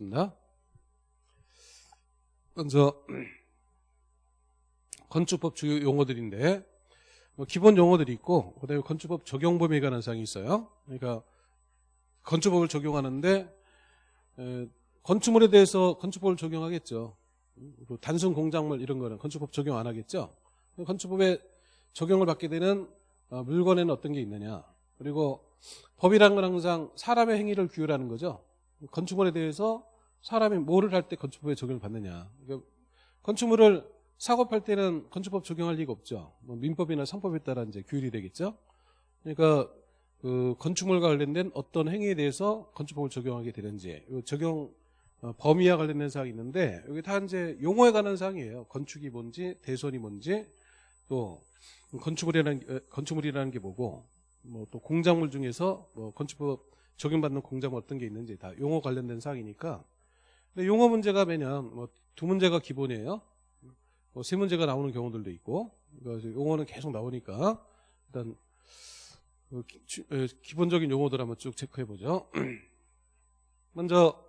있습니다. 먼저 건축법 주요 용어들인데 뭐 기본 용어들이 있고 그다음에 건축법 적용 범위에 관한 사항이 있어요. 그러니까 건축법을 적용하는데 에, 건축물에 대해서 건축법을 적용하겠죠. 그 단순 공작물 이런 거는 건축법 적용 안 하겠죠. 건축법에 적용을 받게 되는 어, 물건에는 어떤 게 있느냐. 그리고 법이란 건 항상 사람의 행위를 규율하는 거죠. 건축물에 대해서 사람이 뭐를 할 때 건축법에 적용을 받느냐. 그러니까 건축물을 사고팔 때는 건축법 적용할 리가 없죠. 뭐 민법이나 상법에 따라 이제 규율이 되겠죠. 그러니까 그 건축물과 관련된 어떤 행위에 대해서 건축법을 적용하게 되는지 적용 어, 범위와 관련된 사항이 있는데 여기 다 이제 용어에 관한 사항이에요. 건축이 뭔지, 대선이 뭔지, 또 건축물이라는 어, 건축물이라는 게 뭐고, 뭐 또 공작물 중에서 뭐 건축법 적용받는 공작물 어떤 게 있는지 다 용어 관련된 사항이니까. 근데 용어 문제가 매년 뭐 두 문제가 기본이에요. 뭐 세 문제가 나오는 경우들도 있고, 그러니까 용어는 계속 나오니까 일단 그 기, 기본적인 용어들 한번 쭉 체크해 보죠. 먼저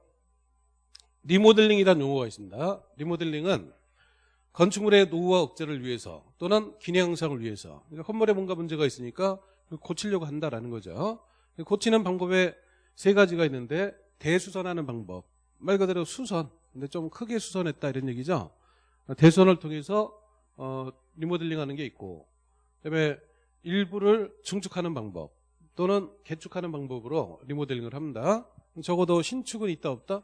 리모델링이라는 용어가 있습니다. 리모델링은 건축물의 노후와 억제를 위해서 또는 기능 향상을 위해서 그러니까 건물에 뭔가 문제가 있으니까 고치려고 한다라는 거죠. 고치는 방법에 세 가지가 있는데 대수선하는 방법 말 그대로 수선 근데 좀 크게 수선했다 이런 얘기죠. 대수선을 통해서 어, 리모델링하는 게 있고 그다음에 일부를 증축하는 방법 또는 개축하는 방법으로 리모델링을 합니다. 적어도 신축은 있다 없다?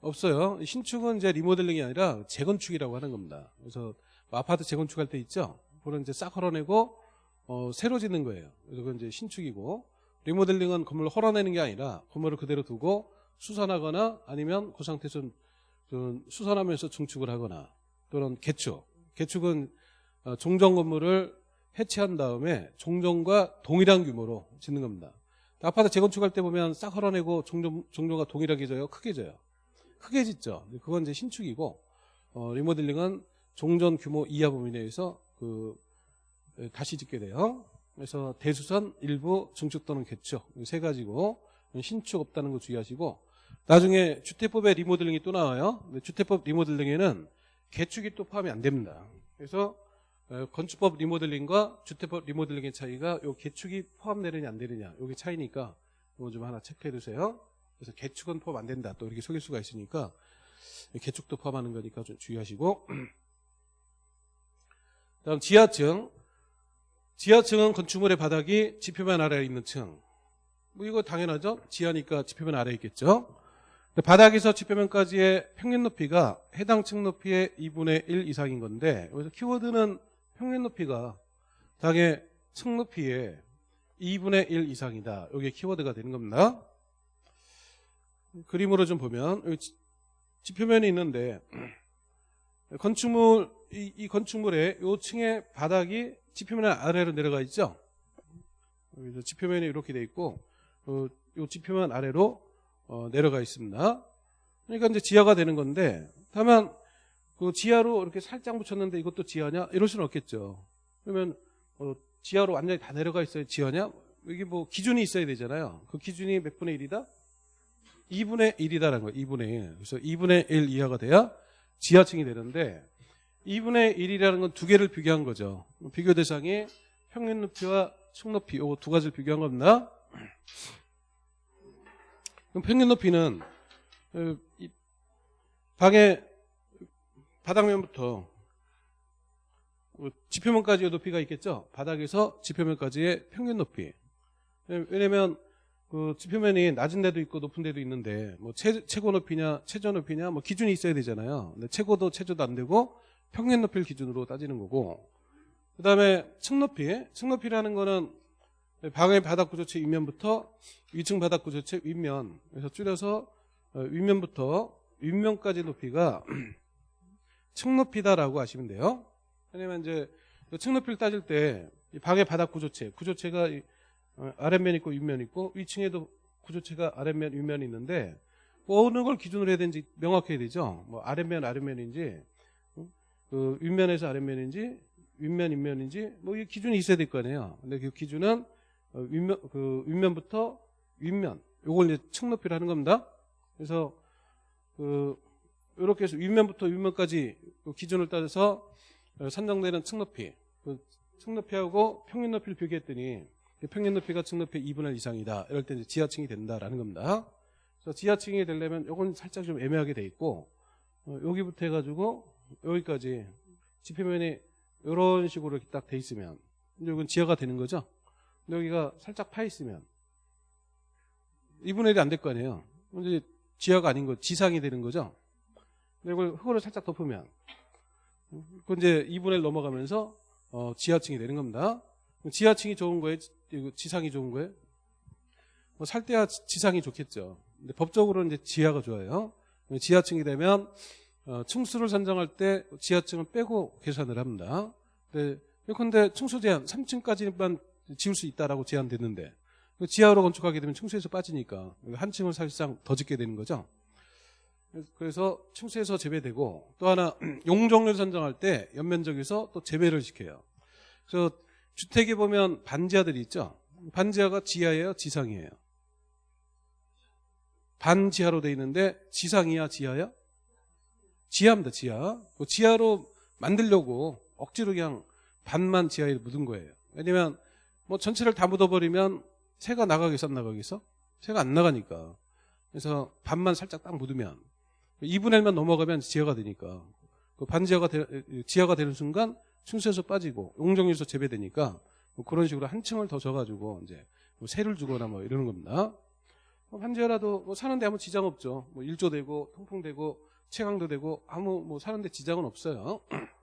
없어요. 신축은 이제 리모델링이 아니라 재건축이라고 하는 겁니다. 그래서 뭐 아파트 재건축할 때 있죠. 그거는 이제 싹 헐어내고 어, 새로 짓는 거예요. 그래서 그건 이제 신축이고 리모델링은 건물을 헐어내는 게 아니라 건물을 그대로 두고 수선하거나 아니면 그 상태에서 수선하면서 증축을 하거나 또는 개축. 개축은 어, 종전 건물을 해체한 다음에 종전과 동일한 규모로 짓는 겁니다. 아파트 재건축할 때 보면 싹 헐어내고 종전, 종전과 동일하게 져요? 크게 져요? 크게 짓죠. 그건 이제 신축이고 어, 리모델링은 종전 규모 이하 범위 내에서 그 다시 짓게 돼요. 그래서 대수선 일부 증축 또는 개축 세 가지고 신축 없다는 거 주의하시고 나중에 주택법에 리모델링이 또 나와요. 주택법 리모델링에는 개축이 또 포함이 안 됩니다. 그래서 건축법 리모델링과 주택법 리모델링의 차이가 요 개축이 포함되느냐 안 되느냐 여기 차이니까 이거 좀 하나 체크해 두세요. 그래서 개축은 포함 안 된다. 또 이렇게 속일 수가 있으니까 개축도 포함하는 거니까 좀 주의하시고 다음 지하층 지하층은 건축물의 바닥이 지표면 아래에 있는 층. 뭐 이거 당연하죠. 지하니까 지표면 아래에 있겠죠. 바닥에서 지표면까지의 평균 높이가 해당 층 높이의 2분의 1 이상인 건데 그래서 키워드는 평균 높이가 당의 층 높이의 2분의 1 이상이다. 이게 키워드가 되는 겁니다. 그림으로 좀 보면 여기 지표면이 있는데 건축물 이, 이 건축물의 요 층의 바닥이 지표면 아래로 내려가 있죠. 여기서 지표면이 이렇게 돼 있고 어, 요 지표면 아래로 어, 내려가 있습니다. 그러니까 이제 지하가 되는 건데 다만 그 지하로 이렇게 살짝 붙였는데 이것도 지하냐 이럴 수는 없겠죠. 그러면 어, 지하로 완전히 다 내려가 있어야 지하냐? 이게 뭐 기준이 있어야 되잖아요. 그 기준이 몇 분의 1이다? 2분의 1이다라는 거예요. 2분의 1. 그래서 2분의 1 이하가 돼야 지하층이 되는데 2분의 1이라는 건 두 개를 비교한 거죠. 비교 대상이 평균 높이와 층 높이 이두 가지를 비교한 겁니다. 그럼 평균 높이는 어, 방의 바닥면부터 뭐 지표면까지의 높이가 있겠죠. 바닥에서 지표면까지의 평균 높이. 왜냐면 그 지표면이 낮은 데도 있고 높은 데도 있는데 뭐 최, 최고 높이냐 최저 높이냐 뭐 기준이 있어야 되잖아요. 근데 최고도 최저도 안 되고 평균 높이를 기준으로 따지는 거고 그 다음에 층 높이 층 높이라는 거는 방의 바닥 구조체 윗면부터 위층 바닥 구조체 윗면 그래서 줄여서 어, 윗면부터 윗면까지 높이가 층 높이다라고 하시면 돼요. 왜냐면 이제 그층 높이를 따질 때 방의 바닥 구조체 구조체가 어, 아랫면 있고 윗면 있고 위층에도 구조체가 아랫면 윗면이 있는데 뭐 어느 걸 기준으로 해야 되는지 명확해야 되죠. 뭐 아랫면 아랫면인지 그 윗면에서 아랫면인지 윗면 윗면인지 뭐 이 기준이 있어야 될 거 아니에요. 근데 그 기준은 어, 윗면 그 윗면부터 윗면 요걸 이제 층 높이를 하는 겁니다. 그래서 그 이렇게 해서 윗면부터 윗면까지 그 기준을 따져서 어, 산정되는 층 높이, 그층 높이하고 평균 높이를 비교했더니 그 평균 높이가 층 높이 2분의 1 이상이다. 이럴 때 이제 지하층이 된다라는 겁니다. 그래서 지하층이 되려면 이건 살짝 좀 애매하게 돼 있고 어, 여기부터 해가지고 여기까지 지표면이 이런 식으로 이렇게 딱 돼 있으면 이건 지하가 되는 거죠. 여기가 살짝 파 있으면 2분의 1이 안 될 거 아니에요. 이제 지하가 아닌 거 지상이 되는 거죠. 이걸 흙으로 살짝 덮으면 그 이제 2분의 1 넘어가면서 어, 지하층이 되는 겁니다. 지하층이 좋은 거예요? 지상이 좋은 거예요? 뭐살 때야 지상이 좋겠죠. 근데 법적으로는 이제 지하가 좋아요. 지하층이 되면 어, 층수를 산정할 때 지하층을 빼고 계산을 합니다. 근데 근데 층수 제한 3층까지만 지을 수 있다라고 제한됐는데 지하로 건축하게 되면 층수에서 빠지니까 한 층을 사실상 더 짓게 되는 거죠. 그래서 층수에서 제외되고 또 하나 용적률 산정할 때 연면적에서 또 제외를 시켜요. 그래서 주택에 보면 반지하들이 있죠. 반지하가 지하예요, 지상이에요. 반지하로 돼 있는데 지상이야, 지하야? 지하입니다, 지하. 그 지하로 만들려고 억지로 그냥 반만 지하에 묻은 거예요. 왜냐면 뭐 전체를 다 묻어버리면 새가 나가겠어, 안 나가겠어? 새가 안 나가니까. 그래서 반만 살짝 딱 묻으면 2분의 1만 넘어가면 지하가 되니까 그 반지하가 되, 지하가 되는 순간 층수에서 빠지고 용적률에서 재배되니까 뭐 그런 식으로 한 층을 더 져가지고 이제 뭐 세를 주거나 뭐 이러는 겁니다. 뭐 반지하라도 뭐 사는데 아무 지장 없죠. 뭐 일조되고 통풍되고 채광도 되고 아무 뭐 사는데 지장은 없어요.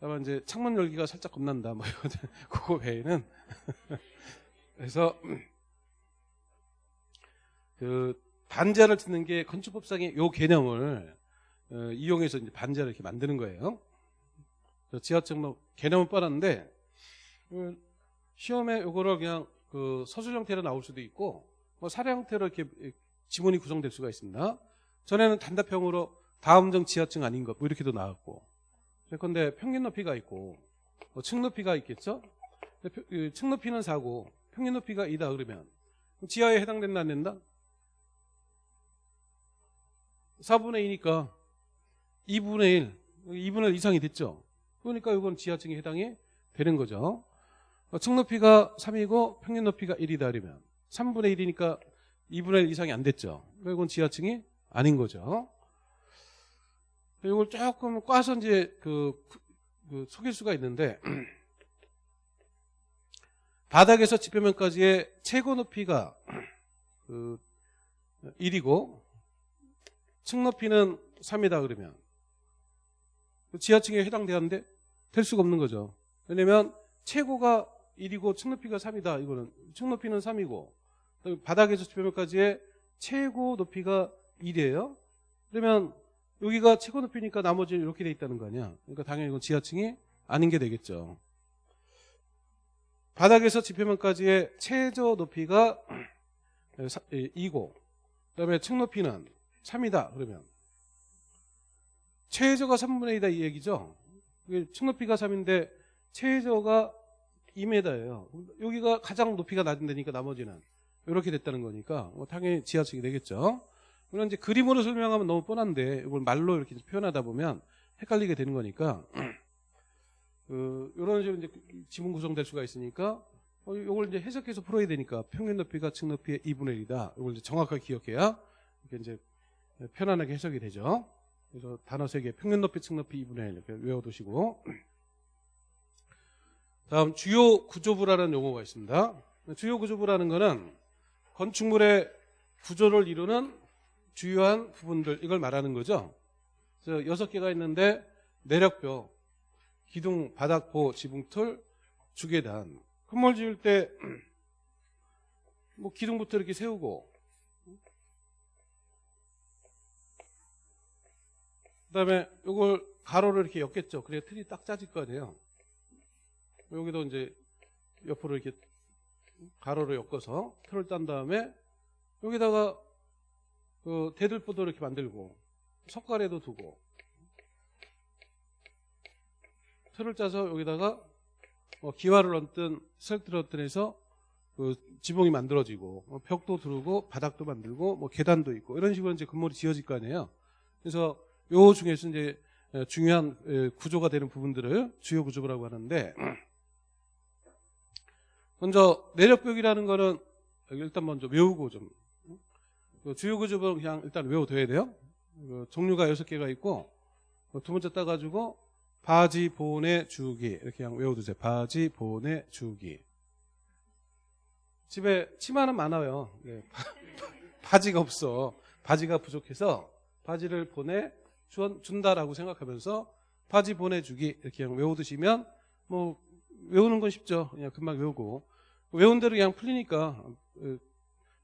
다만 이제 창문 열기가 살짝 겁난다. 뭐 그거 외에는 그래서 그 반지하를 짓는 게 건축법상의 요 개념을 어, 이용해서 이제 반지하를 이렇게 만드는 거예요. 지하층 뭐 개념은 뻔한데 그 시험에 요거를 그냥 그 서술 형태로 나올 수도 있고 뭐 사례 형태로 이렇게 지문이 구성될 수가 있습니다. 전에는 단답형으로 다음정 지하층 아닌 것 뭐 이렇게도 나왔고 그런데 평균 높이가 있고 뭐 층 높이가 있겠죠. 그층 높이는 4고 평균 높이가 2다 그러면 지하에 해당된다 안 된다? 4분의 2니까 2분의 1, 2분의 1 이상이 됐죠. 그러니까 이건 지하층에 해당이 되는 거죠. 어, 층 높이가 3이고 평균 높이가 1이다 그러면 3분의 1이니까 2분의 1 이상이 안 됐죠. 이건 지하층이 아닌 거죠. 이걸 조금 꽈서 이제 그, 그 속일 수가 있는데 바닥에서 지표면까지의 최고 높이가 그 1이고 층 높이는 3이다 그러면 지하층에 해당되는데 될 수가 없는 거죠. 왜냐면 최고가 1이고 층 높이가 3이다. 이거는 층 높이는 3이고 바닥에서 지표면까지의 최고 높이가 1이에요. 그러면 여기가 최고 높이니까 나머지는 이렇게 돼 있다는 거 아니야. 그러니까 당연히 이건 지하층이 아닌 게 되겠죠. 바닥에서 지표면까지의 최저 높이가 2고 그다음에 층 높이는 3이다. 그러면 최저가 3분의 2다 이 얘기죠. 층 높이가 3인데 최저가 2m예요. 여기가 가장 높이가 낮은 데니까 나머지는 이렇게 됐다는 거니까 뭐 당연히 지하층이 되겠죠. 물론 이제 그림으로 설명하면 너무 뻔한데 이걸 말로 이렇게 표현하다 보면 헷갈리게 되는 거니까 그 이런 식으로 이제 지문 구성될 수가 있으니까 어, 이걸 이제 해석해서 풀어야 되니까 평균 높이가 층 높이의 2분의 1이다. 이걸 이제 정확하게 기억해야 이렇게 이제 편안하게 해석이 되죠. 그래서 단어 세 개, 평균 높이, 층 높이 2분의 1 이렇게 외워두시고 다음 주요 구조부라는 용어가 있습니다. 주요 구조부라는 것은 건축물의 구조를 이루는 주요한 부분들 이걸 말하는 거죠. 그래서 여섯 개가 있는데 내력벽, 기둥, 바닥보, 지붕틀, 주계단. 건물 지을 때 뭐 기둥부터 이렇게 세우고 그다음에 이걸 가로를 이렇게 엮겠죠. 그래야 틀이 딱 짜질 거 아니에요. 여기도 이제 옆으로 이렇게 가로로 엮어서 틀을 딴 다음에 여기다가 그 대들보도 이렇게 만들고 석가래도 두고 틀을 짜서 여기다가 뭐 기와를 얹든 스트를 얹든 해서 그 지붕이 만들어지고 뭐 벽도 두르고 바닥도 만들고 뭐 계단도 있고 이런 식으로 이제 건물이 지어질 거 아니에요. 그래서 요 중에서 이제 에, 중요한 에, 구조가 되는 부분들을 주요 구조부라고 하는데 먼저 내력벽이라는 거는 일단 먼저 외우고 좀그 주요 구조부는 그냥 일단 외워둬야 돼요. 그 종류가 여섯 개가 있고 그두 번째 따가지고 바지 보내 주기 이렇게 그냥 외워두세요. 바지 보내 주기. 집에 치마는 많아요. 예, 바- 바지가 없어. 바지가 부족해서 바지를 보내 주- 준다라고 생각하면서 바지 보내주기 이렇게 그냥 외워두시면 뭐 외우는 건 쉽죠. 그냥 금방 외우고 외운 대로 그냥 풀리니까 어,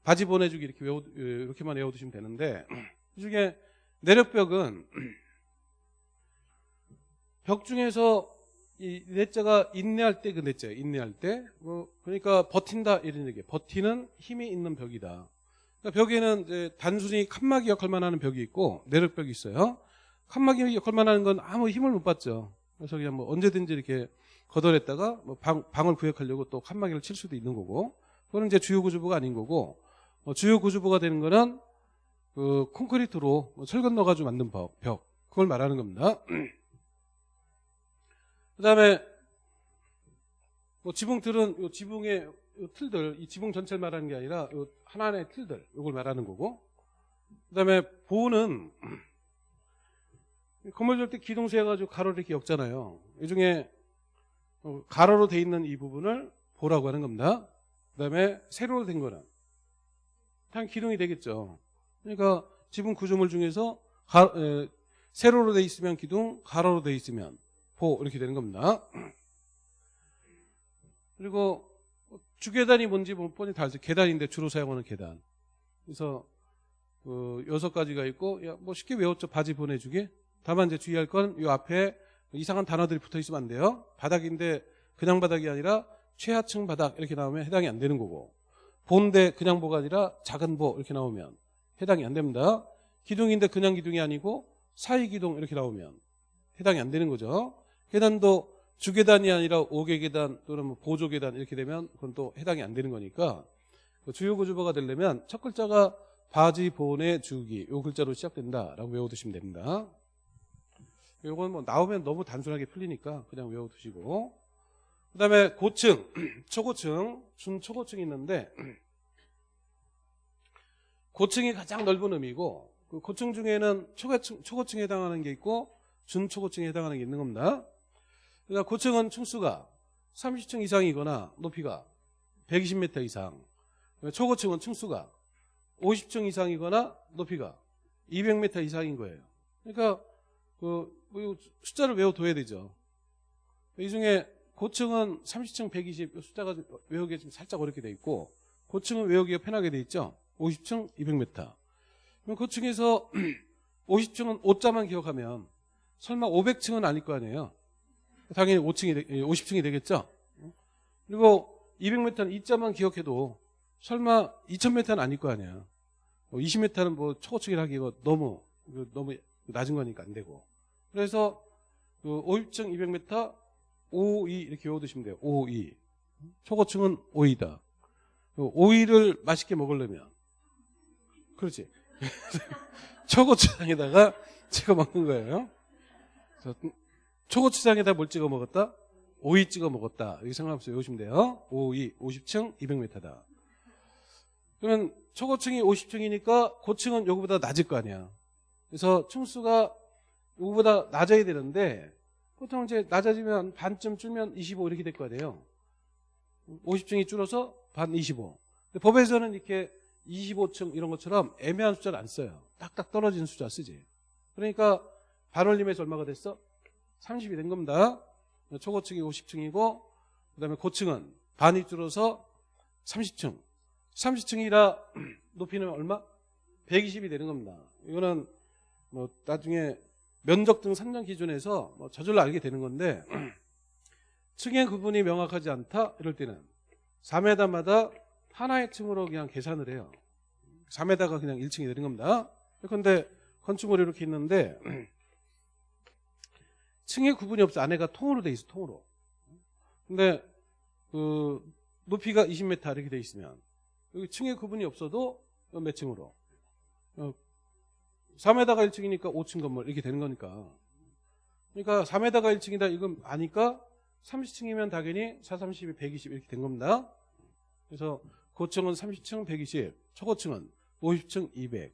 바지 보내주기 이렇게 외우 어, 이렇게만 외워두시면 되는데 이 중에 내력벽은 벽 중에서 이 넷자가 인내할 때 그 넷자예요. 인내할 때. 뭐 그러니까 버틴다 이런 얘기예요. 버티는 힘이 있는 벽이다. 그러니까 벽에는 이제 단순히 칸막이 역할만 하는 벽이 있고 내력벽이 있어요. 칸막이 역할만 하는 건 아무 힘을 못 받죠. 그래서 그냥 뭐 언제든지 이렇게 걷어냈다가 뭐 방, 방을 구역하려고 또 칸막이를 칠 수도 있는 거고 그거는 이제 주요 구조부가 아닌 거고 어, 주요 구조부가 되는 거는 그 콘크리트로 뭐 철근 넣어가지고 만든 벽, 벽 그걸 말하는 겁니다. 그 다음에 뭐 지붕틀은 요 지붕의 요 틀들, 이 지붕 전체를 말하는 게 아니라 요 하나의 틀들, 요걸 말하는 거고. 그 다음에 보는 건물 줄때 기둥 세워가지고 가로를 이렇게 엮잖아요. 이 중에 어, 가로로 돼 있는 이 부분을 보라고 하는 겁니다. 그 다음에 세로로 된 거는 그냥 기둥이 되겠죠. 그러니까 지붕 구조물 중에서 가- 에, 세로로 돼 있으면 기둥, 가로로 돼 있으면 보 이렇게 되는 겁니다. 그리고 주계단이 뭔지 뭐 뻔히 다 알죠. 계단인데 주로 사용하는 계단. 그래서 그 여섯 가지가 있고 야, 뭐 쉽게 외웠죠. 바지 보내주기. 다만 이제 주의할 건 이 앞에 이상한 단어들이 붙어 있으면 안 돼요. 바닥인데 그냥 바닥이 아니라 최하층 바닥 이렇게 나오면 해당이 안 되는 거고 보인데 그냥 보가 아니라 작은 보 이렇게 나오면 해당이 안 됩니다. 기둥인데 그냥 기둥이 아니고 사이 기둥 이렇게 나오면 해당이 안 되는 거죠. 계단도 주계단이 아니라 오개 계단 또는 뭐 보조 계단 이렇게 되면 그건 또 해당이 안 되는 거니까 그 주요 구조부가 되려면 첫 글자가 바지 보내 주기 요 글자로 시작된다라고 외워두시면 됩니다. 요건 뭐 나오면 너무 단순하게 풀리니까 그냥 외워두시고 그 다음에 고층, 초고층, 준초고층이 있는데 고층이 가장 넓은 의미고 그 고층 중에는 초고층, 초고층에 해당하는 게 있고 준초고층에 해당하는 게 있는 겁니다. 그러니까 고층은 층수가 30층 이상이거나 높이가 120m 이상. 초고층은 층수가 50층 이상이거나 높이가 200m 이상인 거예요. 그러니까 그, 뭐 숫자를 외워둬야 되죠. 이 중에 고층은 30층 120 숫자가 좀 외우기 좀 살짝 어렵게 돼 있고 고층은 외우기가 편하게 돼 있죠. 50층 200m. 그럼 고층에서 50층은 5자만 기억하면 설마 500층은 아닐 거 아니에요. 당연히 5층이 50층이 되겠죠. 그리고 200m는 2자만 기억해도 설마 2000m는 아닐 거 아니야. 20m는 뭐 초고층이라 하기가 너무 그 너무 낮은 거니까 안 되고. 그래서 그 50층 200m 5, 2 이렇게 외워두시면 돼요. 5, 2. 초고층은 5이다. 5위를 맛있게 먹으려면 그렇지. 초고추장에다가 찍어 먹는 거예요. 초고추장에다 뭘 찍어 먹었다? 오이 찍어 먹었다. 이렇게 생각하면서 외우시면 돼요. 오이 50층 200m다. 그러면 초고층이 50층이니까 고층은 요거보다 낮을 거 아니야. 그래서 층수가 요거보다 낮아야 되는데 보통 이제 낮아지면 반쯤 줄면 25 이렇게 될거 아니에요. 50층이 줄어서 반 25. 근데 법에서는 이렇게 25층 이런 것처럼 애매한 숫자를 안 써요. 딱딱 떨어지는 숫자 쓰지. 그러니까 반올림에서 얼마가 됐어? 30이 된 겁니다. 초고층이 50층이고 그 다음에 고층은 반이 줄어서 30층. 30층이라 높이는 얼마? 120이 되는 겁니다. 이거는 뭐 나중에 면적 등 산정 기준에서 뭐 저절로 알게 되는 건데 층의 구분이 명확하지 않다 이럴 때는 4m마다 하나의 층으로 그냥 계산을 해요. 4m가 그냥 1층이 되는 겁니다. 그런데 건축물이 이렇게 있는데 층의 구분이 없어. 안에가 통으로 돼 있어. 통으로. 근데 그 높이가 20m 이렇게 돼 있으면 여기 층의 구분이 없어도 몇 층으로 어, 3에다가 1층이니까 5층 건물 이렇게 되는 거니까. 그러니까 3에다가 1층이다 이건 아니까 30층이면 당연히 4, 32, 120 이렇게 된 겁니다. 그래서 고층은 30층 120, 초고층은 50층 200.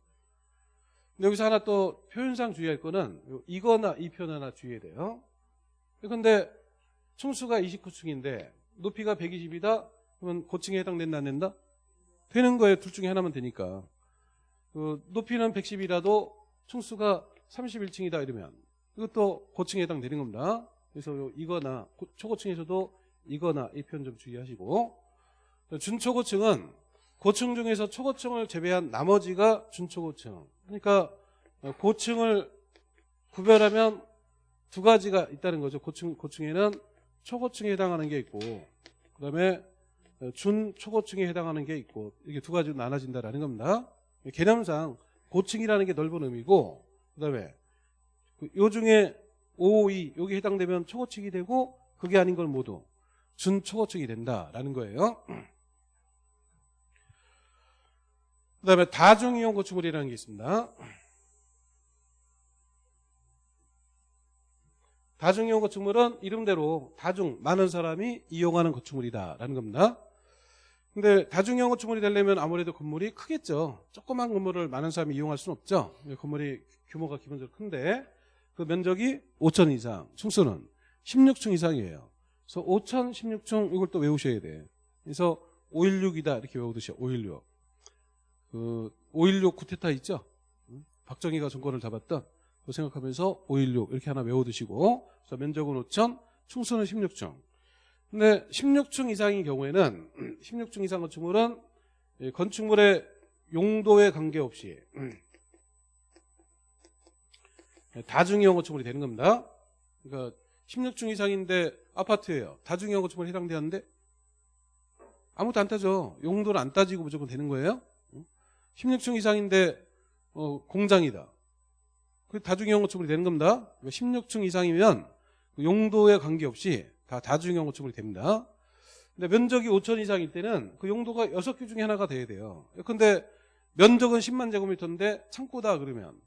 근데 여기서 하나 또 표현상 주의할 거는 이거나 이 표현 하나 주의해야 돼요. 근데 층수가 29층인데 높이가 120이다? 그러면 고층에 해당된다 안 된다? 되는 거예요. 둘 중에 하나면 되니까. 그 높이는 110이라도 층수가 31층이다 이러면 이것도 고층에 해당되는 겁니다. 그래서 요 이거나 고- 초고층에서도 이거나 이 표현 좀 주의하시고 준초고층은 고층 중에서 초고층을 제외한 나머지가 준초고층. 그러니까 고층을 구별하면 두 가지가 있다는 거죠. 고층 고층에는 초고층에 해당하는 게 있고 그 다음에 준초고층에 해당하는 게 있고 이게 두 가지로 나눠진다라는 겁니다. 개념상 고층이라는 게 넓은 의미고 그다음에 그요 중에 5, 2 여기 해당되면 초고층이 되고 그게 아닌 걸 모두 준초고층이 된다라는 거예요. 그다음에 다중이용 건축물이라는 게 있습니다. 다중이용 건축물은 이름대로 다중 많은 사람이 이용하는 건축물이다라는 겁니다. 근데 다중이용 건축물이 되려면 아무래도 건물이 크겠죠. 조그만 건물을 많은 사람이 이용할 수는 없죠. 건물이 규모가 기본적으로 큰데 그 면적이 5천 이상, 층수는 16층 이상이에요. 그래서 5천 16층 이걸 또 외우셔야 돼. 그래서 516이다 이렇게 외우듯이 516. 그, 516 쿠데타 있죠? 응? 박정희가 정권을 잡았던 그 생각하면서 516 이렇게 하나 외워두시고 그래서 면적은 5천, 충수는 16층. 근데 16층 이상인 경우에는 16층 이상 건축물은 이 건축물의 용도에 관계없이 다중이용 건축물이 되는 겁니다. 그러니까 16층 이상인데 아파트예요. 다중이용 건축물에 해당되는데 아무것도 안 따져. 용도를 안 따지고 무조건 되는 거예요. 16층 이상인데 어, 공장이다. 그 다중이용 건축물이 되는 겁니다. 16층 이상이면 그 용도에 관계없이 다 다중이용 건축물이 됩니다. 근데 면적이 5천 이상일 때는 그 용도가 6개 중에 하나가 돼야 돼요. 근데 면적은 10만 제곱미터인데 창고다 그러면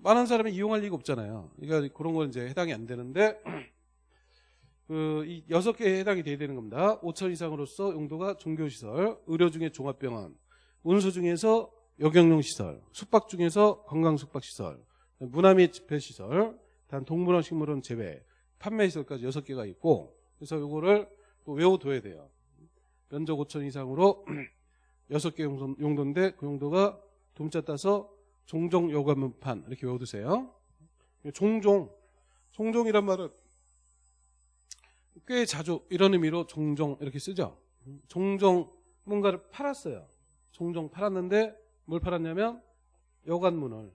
많은 사람이 이용할 리가 없잖아요. 그러니까 그런 건 이제 해당이 안 되는데 그이 여섯 개에 해당이 돼야 되는 겁니다. 5천 이상으로서 용도가 종교시설, 의료 중에 종합병원, 운수 중에서 여경용 시설, 숙박 중에서 건강 숙박 시설, 문화 및 집회 시설, 단 동물원 식물원 제외, 판매 시설까지 여섯 개가 있고 그래서 요거를 또 외워둬야 돼요. 면적 5천 이상으로 여섯 개 용도인데 그 용도가 dom자 따서 종종 요감문판 이렇게 외워두세요. 종종, 종종이란 말은 꽤 자주 이런 의미로 종종 이렇게 쓰죠. 종종 뭔가를 팔았어요. 종종 팔았는데 뭘 팔았냐면 여관문을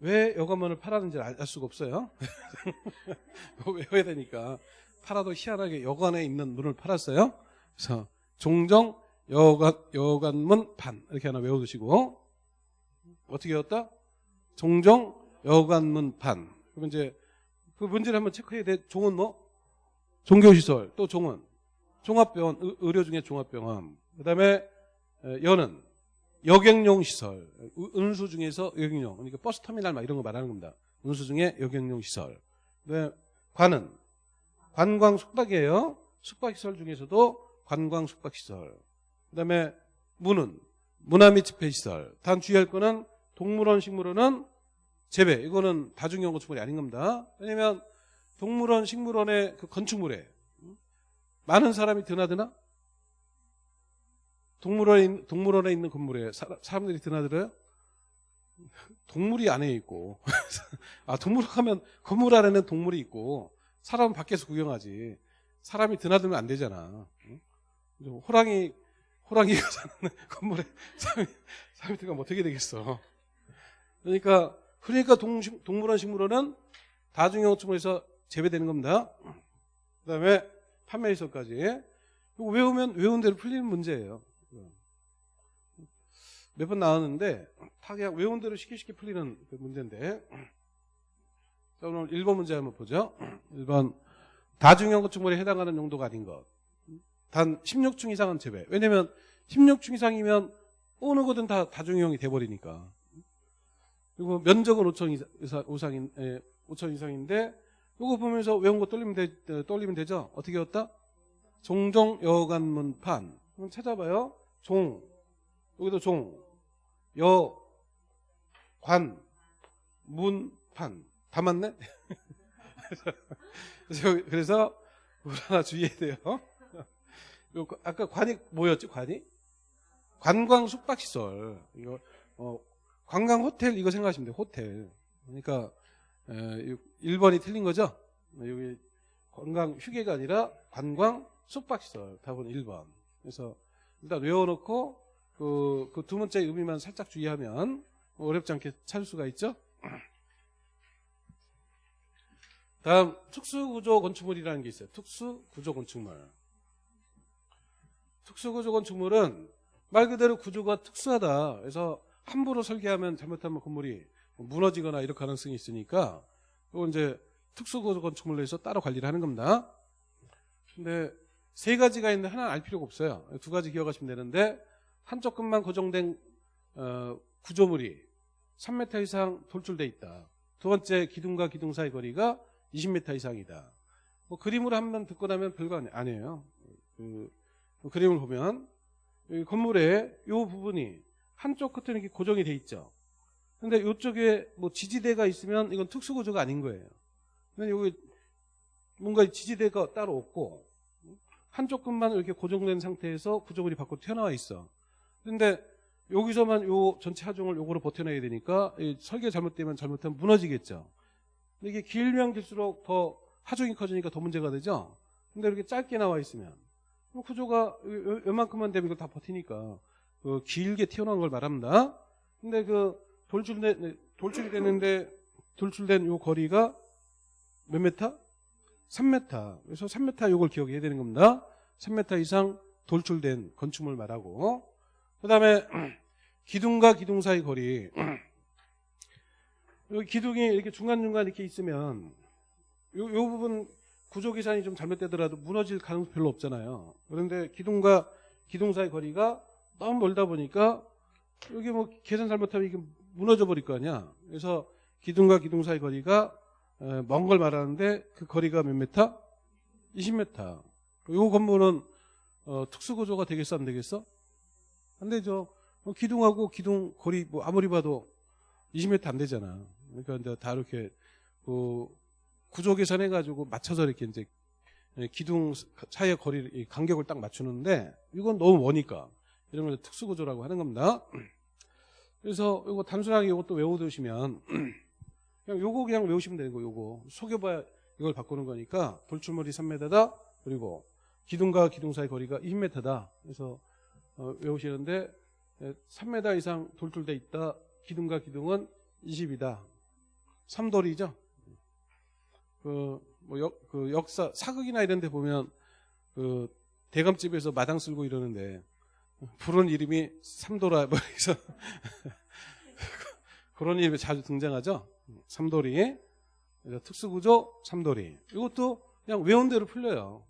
왜 여관문을 팔았는지 알 수가 없어요. 외워야 되니까 팔아도 희한하게 여관에 있는 문을 팔았어요. 그래서 종종 여관 여관문 판 이렇게 하나 외워두시고 어떻게 외웠다? 종종 여관문 판. 그러면 이제 그 문제를 한번 체크해야 돼. 종은 뭐? 종교시설 또 종은 종합병원 의- 의료 중에 종합병원. 그 다음에 에, 여는 여객용 시설, 의- 운수 중에서 여객용, 그러니까 버스 터미널 막 이런 거 말하는 겁니다. 운수 중에 여객용 시설. 그다음에 관은 관광 숙박이에요. 숙박 시설 중에서도 관광 숙박 시설. 그다음에 문은 문화 및 집회 시설. 단 주의할 거는 동물원, 식물원은 재배. 이거는 다중이용 건축물이 아닌 겁니다. 왜냐면 동물원, 식물원의 그 건축물에 많은 사람이 드나드나? 동물원에, 있- 동물원에 있는 건물에 사, 사람들이 드나들어요? 동물이 안에 있고. 아, 동물원 가면 건물 안에는 동물이 있고, 사람은 밖에서 구경하지. 사람이 드나들면 안 되잖아. 응? 호랑이, 호랑이가 사는 건물에 사람이, 사람이 들어가면 어떻게 되겠어. 그러니까, 그러니까 동, 동물원, 식물원은 건축물에서 재배되는 겁니다. 그 다음에 판매시설까지. 이거 외우면 외운 대로 풀리는 문제예요. 몇 번 나왔는데 다 그냥 외운 대로 쉽게 쉽게 풀리는 그 문제인데 자 오늘 1번 문제 한번 보죠. 1번 다중형 건축물에 해당하는 용도가 아닌 것. 단 16층 이상은 제외. 왜냐면 16층 이상이면 어느 거든 다 다중형이 돼버리니까. 그리고 면적은 5천 이상, 이상, 예, 5천 이상인데 요거 보면서 외운 거 떠올리면, 되, 어, 떠올리면 되죠? 어떻게 외웠다? 종종 여관문판. 찾아봐요. 종. 여기도 종. 여. 관. 문 판. 다 맞네? 그래서, 뭘 하나 주의해야 돼요. 요, 아까 관이 뭐였지? 관이? 관광 숙박시설. 이거, 어, 관광 호텔 이거 생각하시면 돼요. 호텔. 그러니까, 에, 1번이 틀린 거죠? 여기 관광 휴게가 아니라 관광 숙박시설. 답은 1번. 그래서 일단 외워놓고 그, 그 두 번째 의미만 살짝 주의하면 어렵지 않게 찾을 수가 있죠? 다음 특수구조 건축물이라는 게 있어요. 특수구조 건축물. 특수구조 건축물은 말 그대로 구조가 특수하다. 그래서 함부로 설계하면 잘못하면 건물이 무너지거나 이럴 가능성이 있으니까 이건 이제 특수구조 건축물로 해서 따로 관리를 하는 겁니다. 근데 세 가지가 있는데 하나는 알 필요가 없어요. 두 가지 기억하시면 되는데 한쪽 끝만 고정된 어, 구조물이 3m 이상 돌출돼 있다. 두 번째 기둥과 기둥 사이 거리가 20m 이상이다. 뭐 그림으로 한 번 듣고 나면 별거 아니- 아니에요. 그, 그 그림을 보면 이 건물의 이 부분이 한쪽 끝에는 이렇게 고정이 돼 있죠. 근데 이쪽에 뭐 지지대가 있으면 이건 특수구조가 아닌 거예요. 근데 여기 뭔가 지지대가 따로 없고 한쪽 끝만 이렇게 고정된 상태에서 구조물이 밖으로 튀어나와 있어. 근데 여기서만 요 전체 하중을 요거로 버텨내야 되니까 이 설계 잘못되면 잘못하면 무너지겠죠. 근데 이게 길면 길수록 더 하중이 커지니까 더 문제가 되죠. 근데 이렇게 짧게 나와 있으면 구조가 요만큼만 되면 이걸 다 버티니까 그 길게 튀어나온 걸 말합니다. 근데 그 돌출된 돌출되는데 돌출된 요 거리가 몇 메타? 3m. 그래서 3m 요걸 기억해야 되는 겁니다. 3m 이상 돌출된 건축물 말하고 그 다음에 기둥과 기둥 사이 거리 여기 기둥이 이렇게 중간중간 이렇게 있으면 요, 요 부분 구조 계산이 좀 잘못되더라도 무너질 가능성 별로 없잖아요. 그런데 기둥과 기둥 사이 거리가 너무 멀다 보니까 여기 뭐 계산 잘못하면 이게 무너져 버릴 거 아니야. 그래서 기둥과 기둥 사이 거리가 먼 걸 말하는데 그 거리가 몇 메타? 20m. 요 건물은 어, 특수구조가 되겠어 안 되겠어? 안 되죠. 어, 기둥하고 기둥 거리 뭐 아무리 봐도 20m 안 되잖아. 그러니까 이제 다 이렇게 그 구조 계산해 가지고 맞춰서 이렇게 이제 기둥 사이의 거리 이 간격을 딱 맞추는데 이건 너무 머니까 이런 걸 특수구조라고 하는 겁니다. 그래서 이거 단순하게 이것도 외워두시면 그냥 요거 그냥 외우시면 되는 거 요거 속여봐야 이걸 바꾸는 거니까 돌출물이 3m다 그리고 기둥과 기둥 사이 거리가 20m다 그래서 어, 외우시는데 3m 이상 돌출돼 있다. 기둥과 기둥은 20이다. 3돌이죠? 그, 뭐 역, 그 역사 사극이나 이런 데 보면 그 대감집에서 마당 쓸고 이러는데 부른 이름이 삼도라 뭐 해서 그런 이름이 자주 등장하죠? 삼돌이 특수구조 삼돌이. 이것도 그냥 외운 대로 풀려요.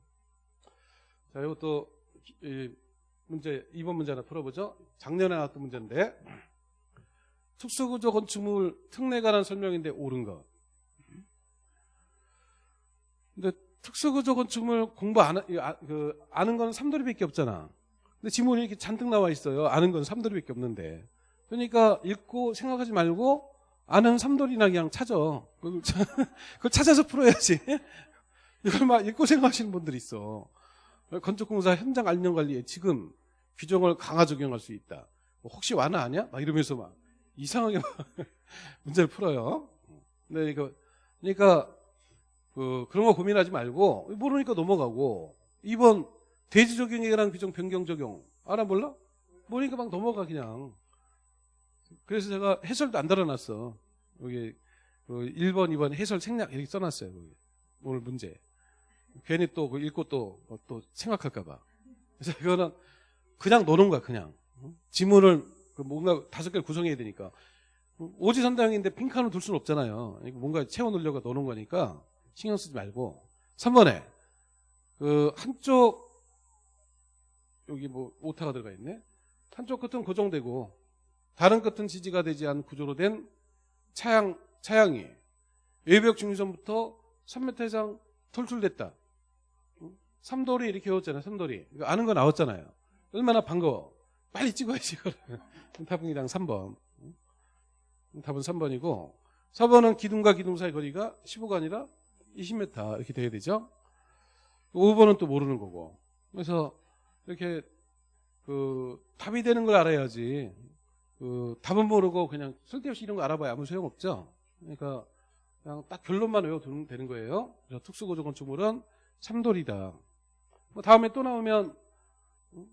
자 이것도 이 문제 2번 문제 하나 풀어보죠 작년에 나왔던 문제인데 특수구조 건축물 특례 관한 설명인데 옳은 것 근데 특수구조 건축물 공부 안, 하- 아, 그, 아는 건 삼돌이밖에 없잖아 근데 지문이 이렇게 잔뜩 나와 있어요 아는 건 삼돌이밖에 없는데 그러니까 읽고 생각하지 말고 아는 삼돌이나 그냥 찾아. 그걸 찾아서 풀어야지. 이걸 막 읽고 생각하시는 분들이 있어. 건축공사 현장 안전 관리에 지금 규정을 강화 적용할 수 있다. 뭐 혹시 완화 아니야? 막 이러면서 막 이상하게 막 문제를 풀어요. 네, 그러니까 그 그런 거 고민하지 말고 모르니까 넘어가고 2번 대지 적용이라는 규정 변경 적용 알아 몰라? 모르니까 막 넘어가 그냥. 그래서 제가 해설도 안 달아놨어. 여기 그 1번, 2번 해설 생략 이렇게 써놨어요. 오늘 문제. 괜히 또 그 읽고 또, 어, 또 생각할까봐. 그래서 이거는 그냥 노는 거야, 그냥. 응? 지문을 그 뭔가 다섯 개를 구성해야 되니까. 오지선당인데 핑크한을 둘 수는 없잖아요. 이거 뭔가 채워넣으려고 노는 거니까 신경 쓰지 말고. 3번에 그 한쪽 여기 뭐 오타가 들어가 있네. 한쪽 끝은 고정되고 다른 끝은 지지가 되지 않은 구조로 된 차양 차양이 외벽 중심선부터 3m 이상 돌출됐다. 삼돌이 이렇게 외웠잖아요. 삼돌이. 아는 거 나왔잖아요. 얼마나 반가워. 빨리 찍어야지, 이거를. 답은이랑 3번. 답은 3번이고, 4번은 기둥과 기둥 사이 거리가 15가 아니라 20m 이렇게 돼야 되죠. 5번은 또 모르는 거고. 그래서 이렇게 그 답이 되는 걸 알아야지. 그 답은 모르고 그냥 쓸데없이 이런 거 알아봐야 아무 소용없죠. 그러니까 그냥 딱 결론만 외워두면 되는 거예요. 그래서 특수고조 건축물은 삼돌이다. 뭐 다음에 또 나오면 음,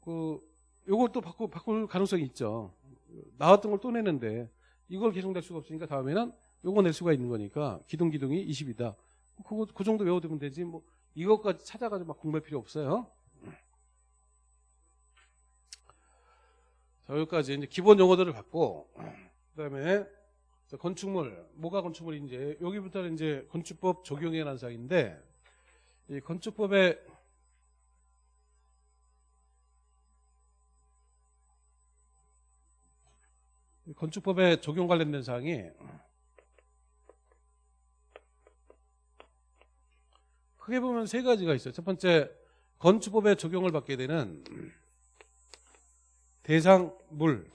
그 요걸 또 바꾸, 바꿀 가능성이 있죠. 나왔던 걸 또 내는데 이걸 계속 낼 수가 없으니까 다음에는 요거 낼 수가 있는 거니까 기둥 기둥이 20이다. 그거 그 정도 외워두면 되지 뭐 이것까지 찾아가지고 막 공부할 필요 없어요. 자 여기까지 이제 기본 용어들을 받고 그다음에 건축물 뭐가 건축물인지 여기부터는 이제 건축법 적용에 관한 사항인데 이 건축법의 건축법에 적용 관련된 사항이 크게 보면 세 가지가 있어요. 첫 번째 건축법에 적용을 받게 되는 대상물